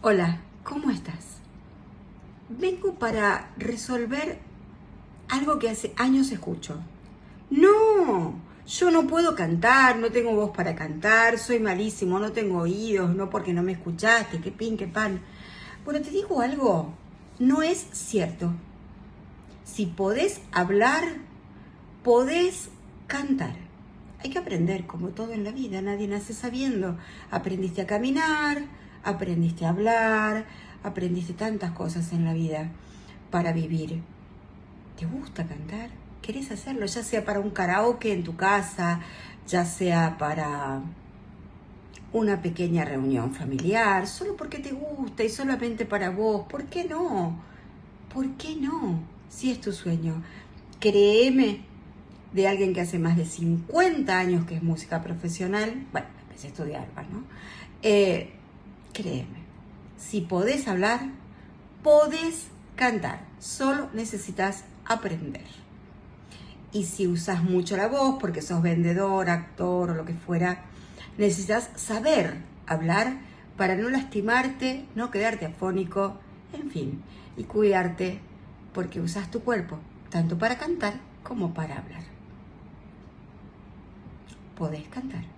Hola, ¿cómo estás? Vengo para resolver algo que hace años escucho. No, yo no puedo cantar, no tengo voz para cantar, soy malísimo, no tengo oídos, no porque no me escuchaste, qué pin, qué pan. Bueno, te digo algo, no es cierto. Si podés hablar, podés cantar. Hay que aprender, como todo en la vida, nadie nace sabiendo. Aprendiste a caminar, aprendiste a hablar, aprendiste tantas cosas en la vida para vivir. ¿Te gusta cantar? ¿Querés hacerlo? Ya sea para un karaoke en tu casa, ya sea para una pequeña reunión familiar, solo porque te gusta y solamente para vos. ¿Por qué no? ¿Por qué no? Si es tu sueño. Créeme, de alguien que hace más de 50 años que es música profesional, bueno, empecé a estudiar, ¿no? Eh, créeme, si podés hablar, podés cantar, solo necesitas aprender. Y si usas mucho la voz, porque sos vendedor, actor o lo que fuera, necesitas saber hablar para no lastimarte, no quedarte afónico, en fin, y cuidarte porque usas tu cuerpo, tanto para cantar como para hablar. Podés cantar.